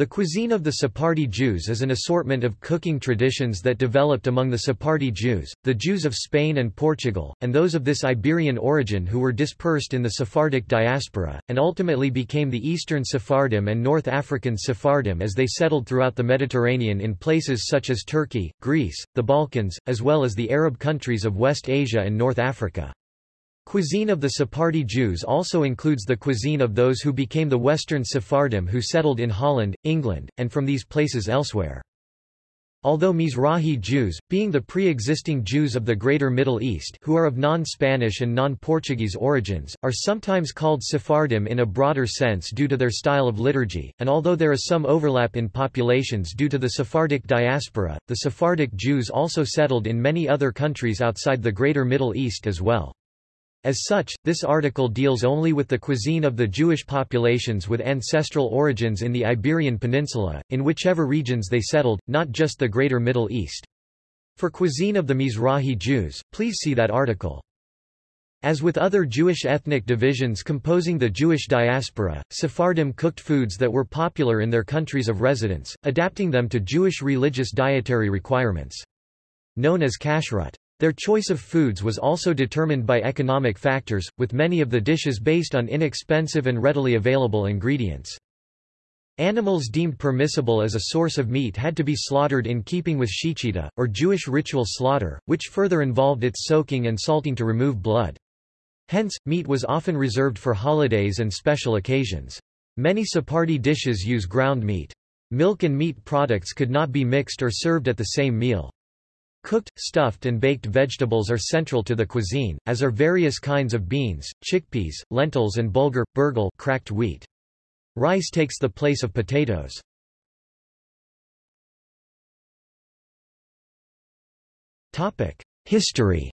The cuisine of the Sephardi Jews is an assortment of cooking traditions that developed among the Sephardi Jews, the Jews of Spain and Portugal, and those of this Iberian origin who were dispersed in the Sephardic diaspora, and ultimately became the Eastern Sephardim and North African Sephardim as they settled throughout the Mediterranean in places such as Turkey, Greece, the Balkans, as well as the Arab countries of West Asia and North Africa. Cuisine of the Sephardi Jews also includes the cuisine of those who became the Western Sephardim who settled in Holland, England, and from these places elsewhere. Although Mizrahi Jews, being the pre-existing Jews of the Greater Middle East who are of non-Spanish and non-Portuguese origins, are sometimes called Sephardim in a broader sense due to their style of liturgy, and although there is some overlap in populations due to the Sephardic diaspora, the Sephardic Jews also settled in many other countries outside the Greater Middle East as well. As such, this article deals only with the cuisine of the Jewish populations with ancestral origins in the Iberian Peninsula, in whichever regions they settled, not just the Greater Middle East. For cuisine of the Mizrahi Jews, please see that article. As with other Jewish ethnic divisions composing the Jewish diaspora, Sephardim cooked foods that were popular in their countries of residence, adapting them to Jewish religious dietary requirements. Known as kashrut. Their choice of foods was also determined by economic factors, with many of the dishes based on inexpensive and readily available ingredients. Animals deemed permissible as a source of meat had to be slaughtered in keeping with shechita, or Jewish ritual slaughter, which further involved its soaking and salting to remove blood. Hence, meat was often reserved for holidays and special occasions. Many Sephardi dishes use ground meat. Milk and meat products could not be mixed or served at the same meal. Cooked, stuffed and baked vegetables are central to the cuisine, as are various kinds of beans, chickpeas, lentils and bulgur, burghul cracked wheat. Rice takes the place of potatoes. History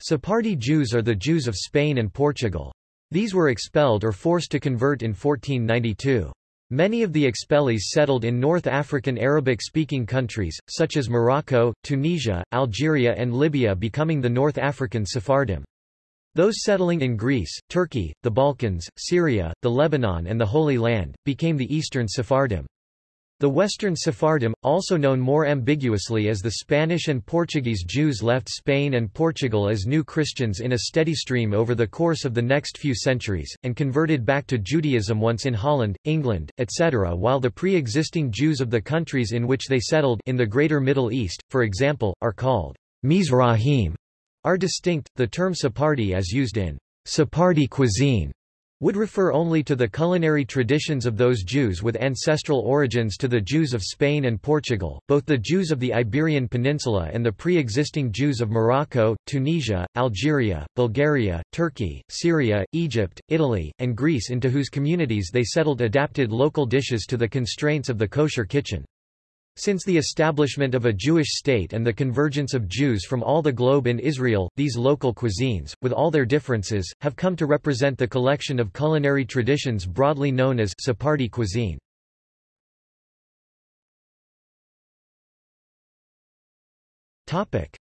Sephardi Jews are the Jews of Spain and Portugal. These were expelled or forced to convert in 1492. Many of the expellees settled in North African Arabic-speaking countries, such as Morocco, Tunisia, Algeria and Libya becoming the North African Sephardim. Those settling in Greece, Turkey, the Balkans, Syria, the Lebanon and the Holy Land, became the Eastern Sephardim. The Western Sephardim, also known more ambiguously as the Spanish and Portuguese Jews left Spain and Portugal as new Christians in a steady stream over the course of the next few centuries, and converted back to Judaism once in Holland, England, etc. while the pre-existing Jews of the countries in which they settled in the Greater Middle East, for example, are called Mizrahim, are distinct. The term Sephardi as used in Sephardi cuisine would refer only to the culinary traditions of those Jews with ancestral origins to the Jews of Spain and Portugal, both the Jews of the Iberian Peninsula and the pre-existing Jews of Morocco, Tunisia, Algeria, Bulgaria, Turkey, Syria, Egypt, Italy, and Greece into whose communities they settled adapted local dishes to the constraints of the kosher kitchen. Since the establishment of a Jewish state and the convergence of Jews from all the globe in Israel, these local cuisines, with all their differences, have come to represent the collection of culinary traditions broadly known as Sephardi cuisine.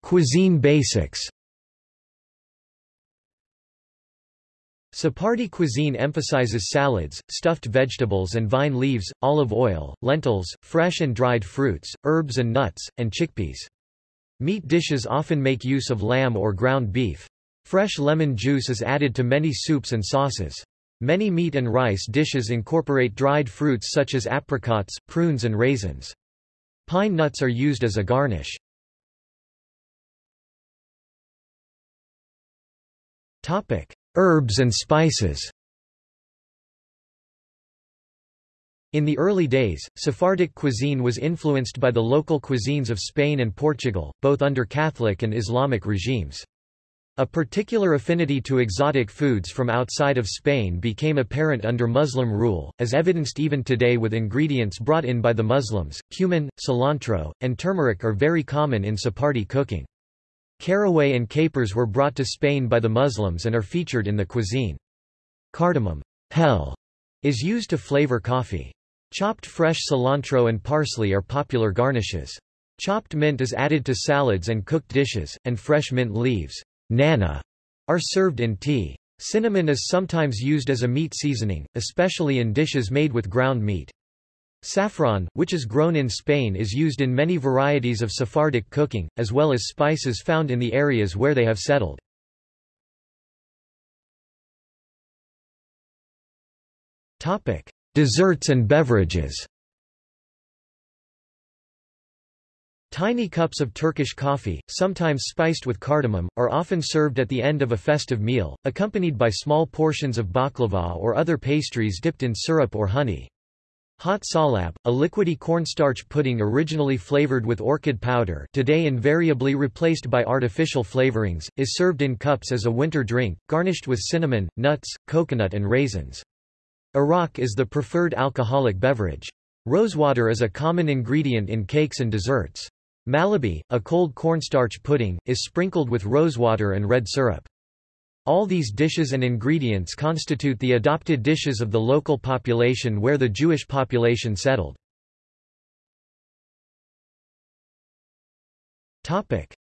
Cuisine basics Sephardi cuisine emphasizes salads, stuffed vegetables and vine leaves, olive oil, lentils, fresh and dried fruits, herbs and nuts, and chickpeas. Meat dishes often make use of lamb or ground beef. Fresh lemon juice is added to many soups and sauces. Many meat and rice dishes incorporate dried fruits such as apricots, prunes and raisins. Pine nuts are used as a garnish. Topic: Herbs and spices In the early days, Sephardic cuisine was influenced by the local cuisines of Spain and Portugal, both under Catholic and Islamic regimes. A particular affinity to exotic foods from outside of Spain became apparent under Muslim rule, as evidenced even today with ingredients brought in by the Muslims. Cumin, cilantro, and turmeric are very common in Sephardi cooking. Caraway and capers were brought to Spain by the Muslims and are featured in the cuisine. Cardamom hel, is used to flavor coffee. Chopped fresh cilantro and parsley are popular garnishes. Chopped mint is added to salads and cooked dishes, and fresh mint leaves nana, are served in tea. Cinnamon is sometimes used as a meat seasoning, especially in dishes made with ground meat. Saffron, which is grown in Spain is used in many varieties of Sephardic cooking, as well as spices found in the areas where they have settled. Desserts and beverages Tiny cups of Turkish coffee, sometimes spiced with cardamom, are often served at the end of a festive meal, accompanied by small portions of baklava or other pastries dipped in syrup or honey. Hot salab, a liquidy cornstarch pudding originally flavored with orchid powder today invariably replaced by artificial flavorings, is served in cups as a winter drink, garnished with cinnamon, nuts, coconut and raisins. Arak is the preferred alcoholic beverage. Rosewater is a common ingredient in cakes and desserts. Malabi, a cold cornstarch pudding, is sprinkled with rosewater and red syrup. All these dishes and ingredients constitute the adopted dishes of the local population where the Jewish population settled.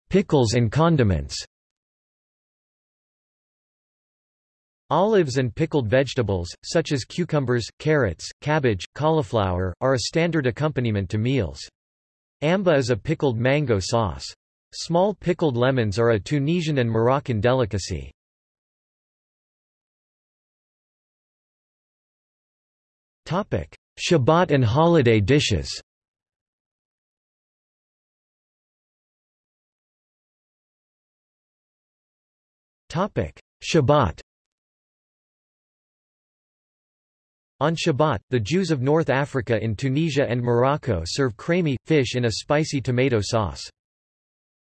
Pickles and condiments Olives and pickled vegetables, such as cucumbers, carrots, cabbage, cauliflower, are a standard accompaniment to meals. Amba is a pickled mango sauce. Small pickled lemons are a Tunisian and Moroccan delicacy. Shabbat and holiday dishes. Shabbat. On Shabbat, the Jews of North Africa in Tunisia and Morocco serve chraime, fish in a spicy tomato sauce.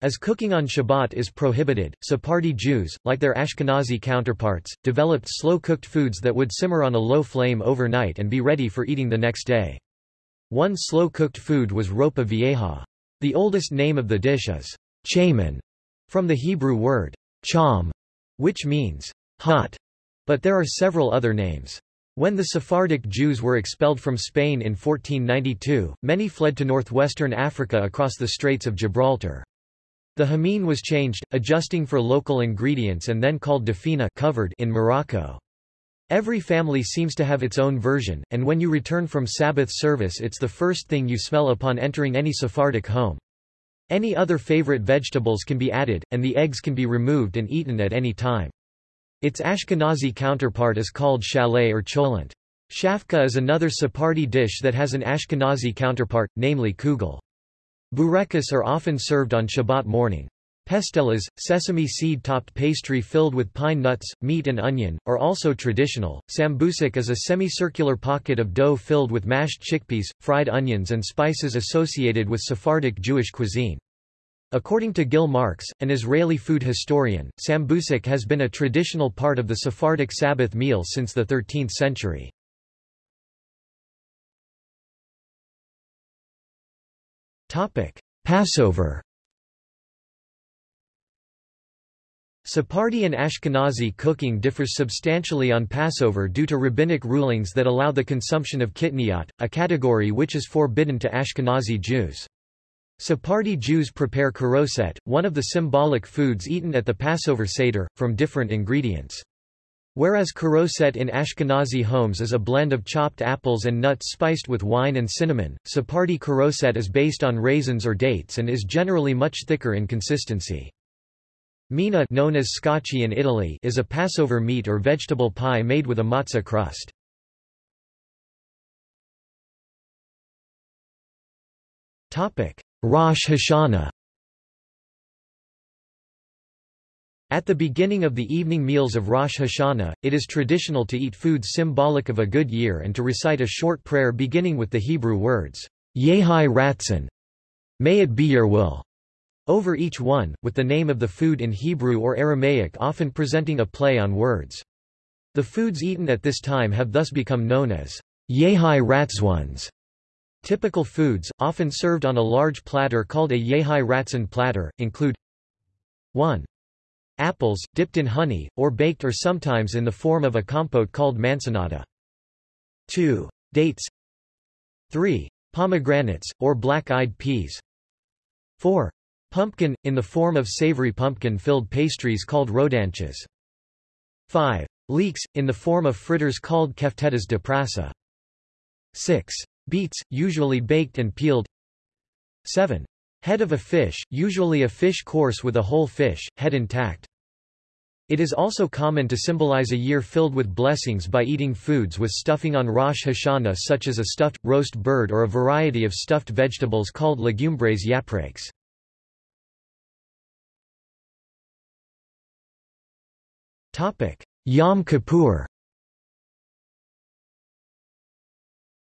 As cooking on Shabbat is prohibited, Sephardi Jews, like their Ashkenazi counterparts, developed slow-cooked foods that would simmer on a low flame overnight and be ready for eating the next day. One slow-cooked food was ropa vieja. The oldest name of the dish is chaman, from the Hebrew word cham, which means hot, but there are several other names. When the Sephardic Jews were expelled from Spain in 1492, many fled to northwestern Africa across the Straits of Gibraltar. The hamin was changed, adjusting for local ingredients and then called dafina covered in Morocco. Every family seems to have its own version, and when you return from Sabbath service it's the first thing you smell upon entering any Sephardic home. Any other favorite vegetables can be added, and the eggs can be removed and eaten at any time. Its Ashkenazi counterpart is called chalet or cholent. Shafka is another Sephardi dish that has an Ashkenazi counterpart, namely kugel. Burekas are often served on Shabbat morning. Pastelas, sesame seed-topped pastry filled with pine nuts, meat and onion, are also traditional. Sambusak is a semicircular pocket of dough filled with mashed chickpeas, fried onions and spices associated with Sephardic Jewish cuisine. According to Gil Marks, an Israeli food historian, sambusak has been a traditional part of the Sephardic Sabbath meal since the 13th century. Passover Sephardi and Ashkenazi cooking differs substantially on Passover due to rabbinic rulings that allow the consumption of kitniyot, a category which is forbidden to Ashkenazi Jews. Sephardi Jews prepare charoset, one of the symbolic foods eaten at the Passover Seder, from different ingredients. Whereas charoset in Ashkenazi homes is a blend of chopped apples and nuts spiced with wine and cinnamon, Sephardi charoset is based on raisins or dates and is generally much thicker in consistency. Mina known as scacchi in Italy is a Passover meat or vegetable pie made with a matzah crust. Rosh Hashanah At the beginning of the evening meals of Rosh Hashanah, it is traditional to eat foods symbolic of a good year and to recite a short prayer beginning with the Hebrew words, Yehi Ratzon, may it be your will, over each one, with the name of the food in Hebrew or Aramaic often presenting a play on words. The foods eaten at this time have thus become known as Yehai Ratzons. Typical foods, often served on a large platter called a Yehi Ratzon platter, include 1. Apples, dipped in honey, or baked or sometimes in the form of a compote called manzanada. 2. Dates 3. Pomegranates, or black-eyed peas 4. Pumpkin, in the form of savory pumpkin-filled pastries called rodanches 5. Leeks, in the form of fritters called keftedes de prasa. 6. Beets, usually baked and peeled 7. Head of a fish, usually a fish course with a whole fish, head intact. It is also common to symbolize a year filled with blessings by eating foods with stuffing on Rosh Hashanah such as a stuffed, roast bird or a variety of stuffed vegetables called legumbres yaprakes. Yom Kippur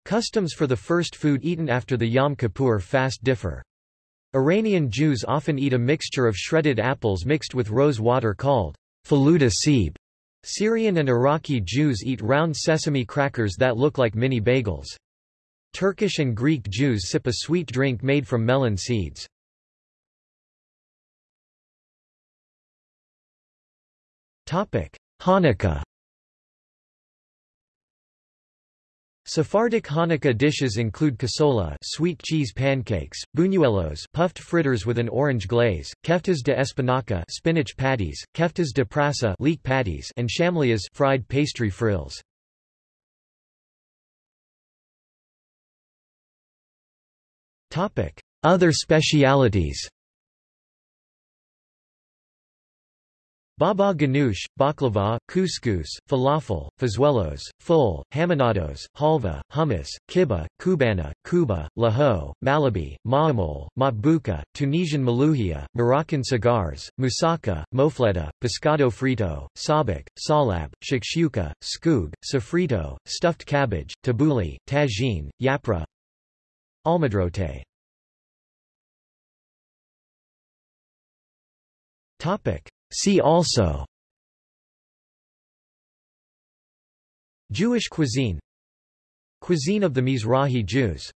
Customs for the first food eaten after the Yom Kippur fast differ. Iranian Jews often eat a mixture of shredded apples mixed with rose water called faluda seeb. Syrian and Iraqi Jews eat round sesame crackers that look like mini bagels. Turkish and Greek Jews sip a sweet drink made from melon seeds. Hanukkah Sephardic Hanukkah dishes include casola sweet cheese pancakes, buñuelos puffed fritters with an orange glaze, keftes de espinaca spinach patties, keftes de prasa leek patties and shamlias fried pastry frills. Other specialities Baba ganoush, baklava, couscous, falafel, fazuelos, ful, haminados, halva, hummus, kibbeh, kubana, kuba, laho, malabi, ma'amol, matbuka, Tunisian malouhia, Moroccan cigars, moussaka, mofleta, pescado frito, sabak, salab, shakshuka, skoog, sofrito, stuffed cabbage, tabbouleh, tagine, yapra almadrote Topic See also. Jewish cuisine. Cuisine of the Mizrahi Jews